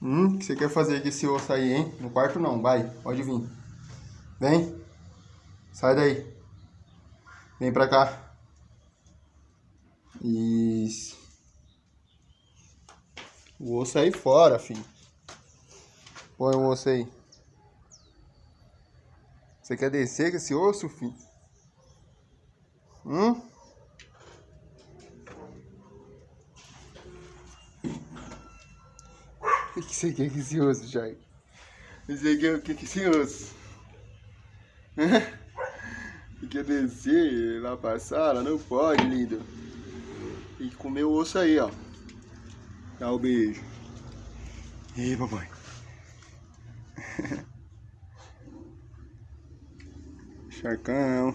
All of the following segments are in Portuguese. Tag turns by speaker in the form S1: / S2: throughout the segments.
S1: Hum, o que você quer fazer com esse osso aí, hein? No quarto não, vai, pode vir. Vem. Sai daí. Vem pra cá. Isso. O osso aí fora, filho. Põe o osso aí. Você quer descer com esse osso, filho? Hum? O que você quer com esse osso, Jair? Você quer o que com esse? Você quer descer lá pra sala? Não pode, lindo. Tem que comer o osso aí, ó. Dá o um beijo. E aí, papai. Charcão.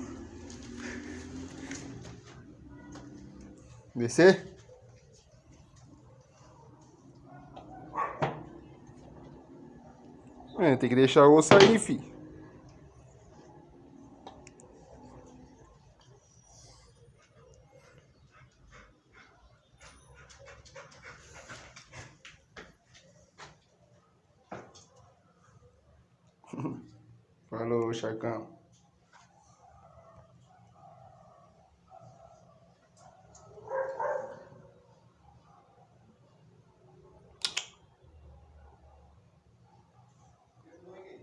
S1: Descer? É, tem que deixar o osso aí, fi. Falou, Charcão.